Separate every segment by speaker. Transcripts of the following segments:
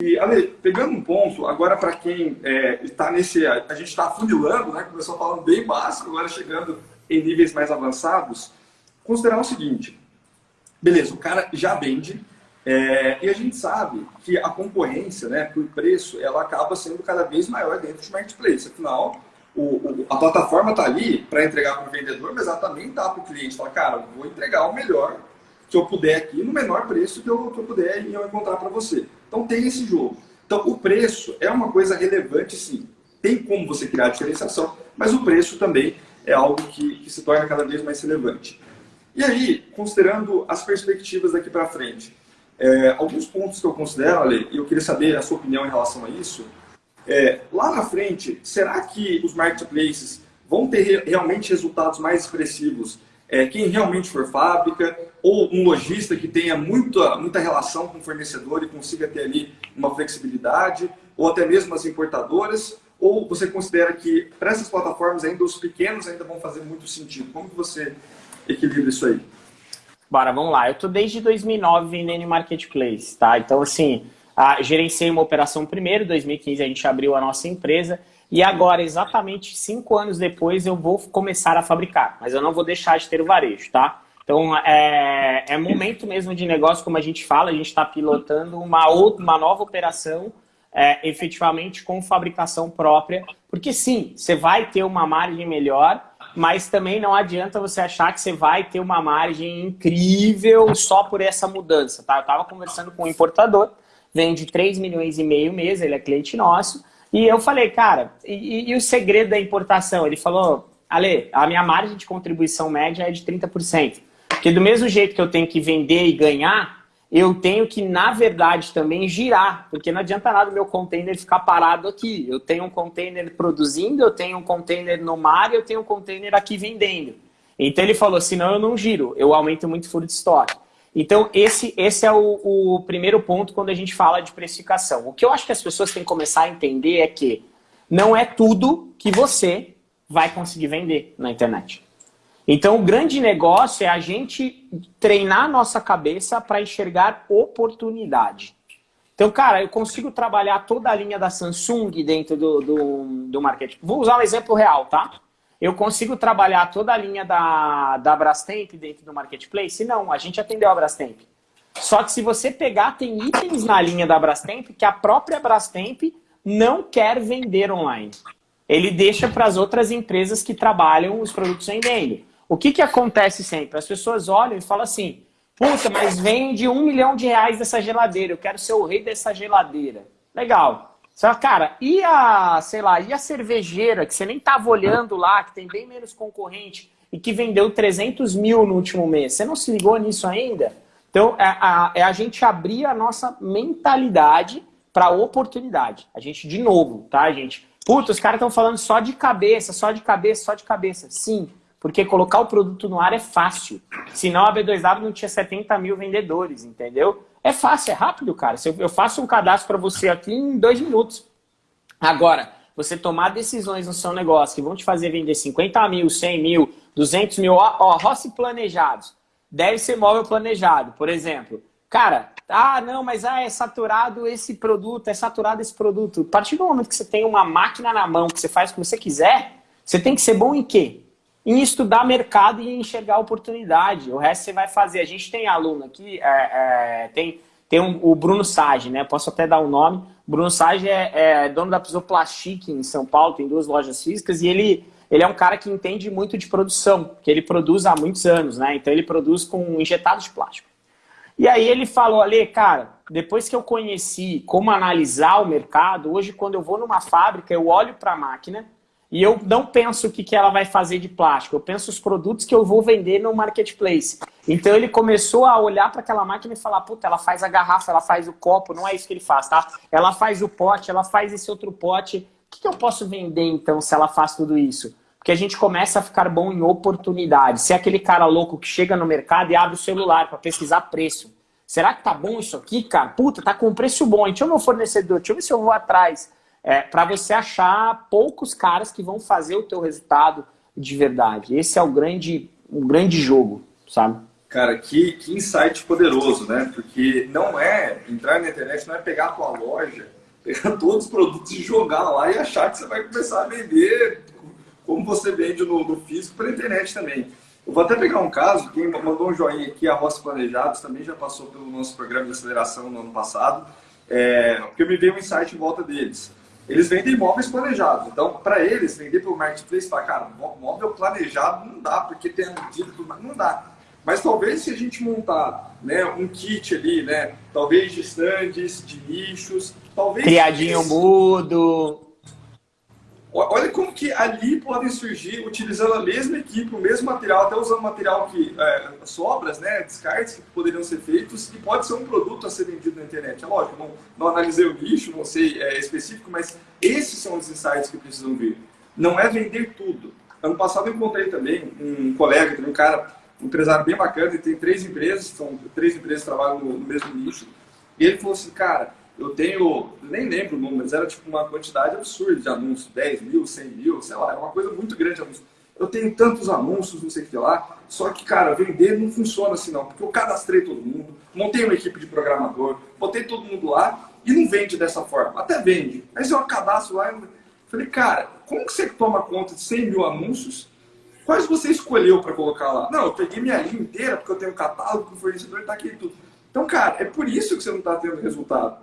Speaker 1: E, Ale, pegando um ponto, agora para quem está é, nesse. A gente está afunilando, né? Começou falando bem básico, agora chegando em níveis mais avançados. Considerar o seguinte: beleza, o cara já vende, é, e a gente sabe que a concorrência, né, por preço, ela acaba sendo cada vez maior dentro de marketplace. Afinal, o, o, a plataforma está ali para entregar para o vendedor, mas ela também está para o cliente. Fala, cara, vou entregar o melhor que eu puder aqui no menor preço que eu, que eu puder e eu encontrar para você. Então tem esse jogo. Então o preço é uma coisa relevante sim. Tem como você criar diferenciação, mas o preço também é algo que, que se torna cada vez mais relevante. E aí, considerando as perspectivas daqui para frente, é, alguns pontos que eu considero, Ale, e eu queria saber a sua opinião em relação a isso, é, lá na frente, será que os marketplaces vão ter realmente resultados mais expressivos é, quem realmente for fábrica, ou um lojista que tenha muita, muita relação com o fornecedor e consiga ter ali uma flexibilidade, ou até mesmo as importadoras, ou você considera que para essas plataformas ainda os pequenos ainda vão fazer muito sentido? Como que você equilibra isso aí?
Speaker 2: Bora, vamos lá. Eu estou desde 2009 vendendo em Marketplace, tá? Então, assim, a, gerenciei uma operação primeiro, 2015 a gente abriu a nossa empresa, e agora, exatamente cinco anos depois, eu vou começar a fabricar. Mas eu não vou deixar de ter o varejo, tá? Então, é, é momento mesmo de negócio, como a gente fala, a gente está pilotando uma, outra, uma nova operação é, efetivamente com fabricação própria. Porque sim, você vai ter uma margem melhor, mas também não adianta você achar que você vai ter uma margem incrível só por essa mudança, tá? Eu estava conversando com um importador, vende 3 milhões e meio mês, ele é cliente nosso, e eu falei, cara, e, e, o segredo da importação? Ele falou, Ale, a minha margem de contribuição média é de 30%. Porque do mesmo jeito que eu tenho que vender e ganhar, eu tenho que, na verdade, também girar. Porque não adianta nada o meu container ficar parado aqui. Eu tenho um container produzindo, eu tenho um container no mar e eu tenho um container aqui vendendo. Então ele falou, senão eu não giro, eu aumento muito o furo de estoque. Então, esse, esse é o, o, primeiro ponto quando a gente fala de precificação. O que eu acho que as pessoas têm que começar a entender é que não é tudo que você vai conseguir vender na internet. Então, o grande negócio é a gente treinar a nossa cabeça para enxergar oportunidade. Então, cara, eu consigo trabalhar toda a linha da Samsung dentro do, do, do marketing. Vou usar um exemplo real, tá? Eu consigo trabalhar toda a linha da, da Brastemp dentro do Marketplace? Não, a gente atendeu a Brastemp. Só que se você pegar, tem itens na linha da Brastemp que a própria Brastemp não quer vender online. Ele deixa para as outras empresas que trabalham os produtos vendendo. O que, que acontece sempre? As pessoas olham e falam assim, puta, mas vende um milhão de reais dessa geladeira, eu quero ser o rei dessa geladeira. Legal. Só, cara, e a, sei lá, e a cervejeira, que você nem tava olhando lá, que tem bem menos concorrente, e que vendeu 300 mil no último mês, você não se ligou nisso ainda? Então, é a, é a gente abrir a nossa mentalidade para oportunidade. A gente, de novo, tá, gente? Puta, os caras estão falando só de cabeça, só de cabeça, só de cabeça. Sim, porque colocar o produto no ar é fácil. Senão a B2W não tinha 70 mil vendedores, entendeu? É fácil, é rápido, cara. Eu faço um cadastro para você aqui em dois minutos. Agora, você tomar decisões no seu negócio que vão te fazer vender 50 mil, 100 mil, 200 mil, ó, ó Rossi planejados. Deve ser móvel planejado, por exemplo. Cara, ah, não, mas ah, é saturado esse produto, é saturado esse produto. A partir do momento que você tem uma máquina na mão, que você faz o que você quiser, você tem que ser bom em quê? Em estudar mercado e enxergar oportunidade. O resto você vai fazer. A gente tem aluno aqui, é, é, tem, tem um, o Bruno Sage, né? Posso até dar o um nome. Bruno Sage é, é dono da Pisoplastic em São Paulo, tem duas lojas físicas, e ele, ele é um cara que entende muito de produção, que ele produz há muitos anos, né? Então ele produz com injetados de plástico. E aí ele falou, ali, cara, depois que eu conheci como analisar o mercado, hoje quando eu vou numa fábrica, eu olho para a máquina, e eu não penso o que, que ela vai fazer de plástico, eu penso os produtos que eu vou vender no marketplace. Então ele começou a olhar para aquela máquina e falar, puta, ela faz a garrafa, ela faz o copo, não é isso que ele faz, tá? Ela faz o pote, ela faz esse outro pote. O que, que eu posso vender então se ela faz tudo isso? Porque a gente começa a ficar bom em oportunidade. Se é aquele cara louco que chega no mercado e abre o celular para pesquisar preço. Será que tá bom isso aqui, cara? Puta, tá com preço bom. Deixa eu meu fornecedor, deixa eu ver se eu vou atrás é, para você achar poucos caras que vão fazer o teu resultado de verdade. Esse é o grande, o grande jogo, sabe?
Speaker 1: Cara, que, que insight poderoso, né? Porque não é, entrar na internet não é pegar a tua loja, pegar todos os produtos e jogar lá e achar que você vai começar a vender como você vende no, no físico pela internet também. Eu vou até pegar um caso, quem mandou um joinha aqui, a Roça Planejados, também já passou pelo nosso programa de aceleração no ano passado, é, porque me veio um insight em volta deles. Eles vendem imóveis planejados. Então, para eles, vender pelo marketplace, fala, cara, móvel planejado não dá, porque tem a medida, tudo mais, não dá. Mas talvez se a gente montar né, um kit ali, né, talvez de stands, de nichos, talvez...
Speaker 2: Criadinho esse... mudo...
Speaker 1: Olha como que ali podem surgir, utilizando a mesma equipe, o mesmo material, até usando material que é, sobras, né, descartes que poderiam ser feitos, e pode ser um produto a ser vendido na internet. É lógico, não, não analisei o nicho, não sei é, específico, mas esses são os insights que precisam vir. Não é vender tudo. Ano passado eu encontrei também um colega, um cara, um empresário bem bacana, ele tem três empresas, são três empresas que trabalham no, mesmo nicho, e ele falou assim, cara, eu tenho, nem lembro o número, mas era tipo uma quantidade absurda de anúncios, 10 mil, 100 mil, sei lá, era uma coisa muito grande de anúncios. Eu tenho tantos anúncios, não sei o que lá, só que, cara, vender não funciona assim não, porque eu cadastrei todo mundo, montei uma equipe de programador, botei todo mundo lá e não vende dessa forma. Até vende, mas eu cadastro lá e falei, cara, como que você toma conta de 100 mil anúncios? Quais você escolheu para colocar lá? Não, eu peguei minha linha inteira, porque eu tenho um catálogo com fornecedor e tá aqui tudo. Então, cara, é por isso que você não está tendo resultado.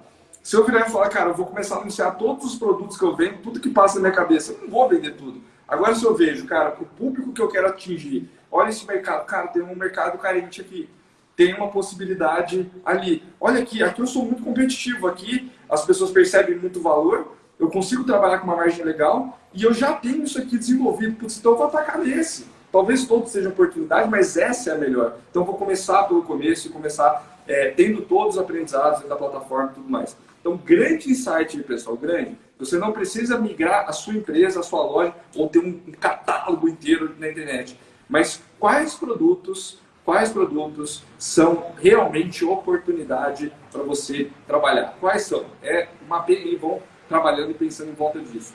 Speaker 1: Se eu virar e falar, cara, eu vou começar a anunciar todos os produtos que eu vendo, tudo que passa na minha cabeça, eu não vou vender tudo. Agora, se eu vejo, cara, o público que eu quero atingir, olha esse mercado, cara, tem um mercado carente aqui, tem uma possibilidade ali. Olha aqui, aqui eu sou muito competitivo, aqui as pessoas percebem muito valor, eu consigo trabalhar com uma margem legal e eu já tenho isso aqui desenvolvido, Putz, então eu vou atacar nesse. Talvez todos sejam oportunidade, mas essa é a melhor. Então eu vou começar pelo começo e começar é, tendo todos os aprendizados da plataforma e tudo mais. Então, grande insight, pessoal, grande. Você não precisa migrar a sua empresa, a sua loja, ou ter um catálogo inteiro na internet. Mas quais produtos, quais produtos são realmente oportunidade para você trabalhar? Quais são? É uma e vão trabalhando e pensando em volta disso.